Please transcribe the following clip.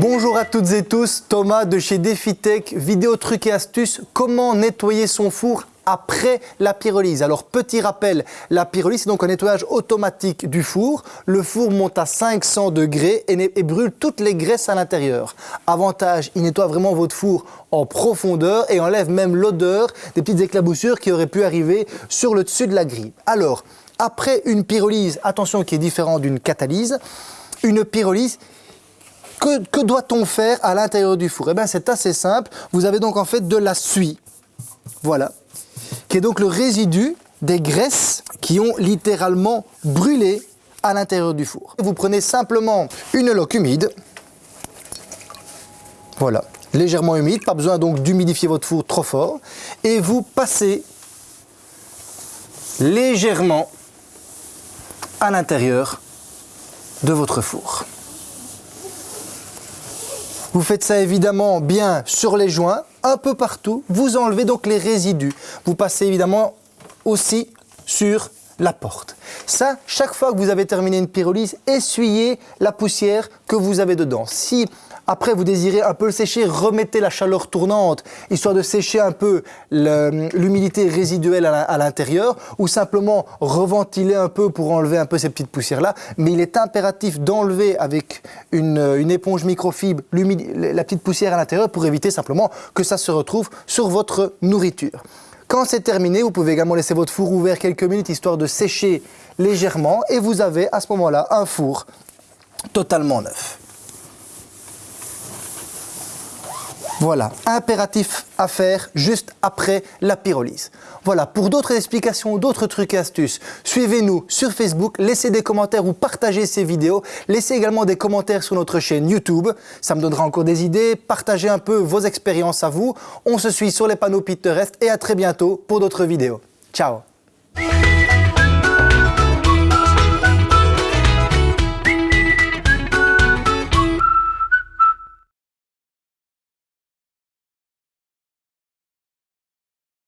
Bonjour à toutes et tous, Thomas de chez DefiTech, vidéo trucs et astuces, comment nettoyer son four après la pyrolyse. Alors petit rappel, la pyrolyse c'est donc un nettoyage automatique du four. Le four monte à 500 degrés et, brûle toutes les graisses à l'intérieur. Avantage, il nettoie vraiment votre four en profondeur et enlève même l'odeur des petites éclaboussures qui auraient pu arriver sur le dessus de la grille. Alors, après une pyrolyse, attention qui est différent d'une catalyse, une pyrolyse, que, doit-on faire à l'intérieur du four? Eh bien, c'est assez simple. Vous avez donc en fait de la suie. Voilà. Qui est donc le résidu des graisses qui ont littéralement brûlé à l'intérieur du four. Vous prenez simplement une loque humide. Voilà. Légèrement humide, pas besoin donc d'humidifier votre four trop fort. Et vous passez légèrement à l'intérieur de votre four. Vous faites ça évidemment bien sur les joints, un peu partout. Vous enlevez donc les résidus. Vous passez évidemment aussi sur la porte. Ça, chaque fois que vous avez terminé une pyrolyse, essuyez la poussière que vous avez dedans. Après, vous désirez un peu le sécher, remettez la chaleur tournante, histoire de sécher un peu l'humidité résiduelle à l'intérieur, ou simplement reventiler un peu pour enlever un peu ces petites poussières-là. Mais il est impératif d'enlever avec une, éponge microfibre la petite poussière à l'intérieur pour éviter simplement que ça se retrouve sur votre nourriture. Quand c'est terminé, vous pouvez également laisser votre four ouvert quelques minutes histoire de sécher légèrement et vous avez à ce moment-là un four totalement neuf. Voilà, impératif à faire juste après la pyrolyse. Voilà, pour d'autres explications, d'autres trucs et astuces, suivez-nous sur Facebook, laissez des commentaires ou partagez ces vidéos. Laissez également des commentaires sur notre chaîne YouTube, ça me donnera encore des idées. Partagez un peu vos expériences à vous. On se suit sur les panneaux Pinterest et à très bientôt pour d'autres vidéos. Ciao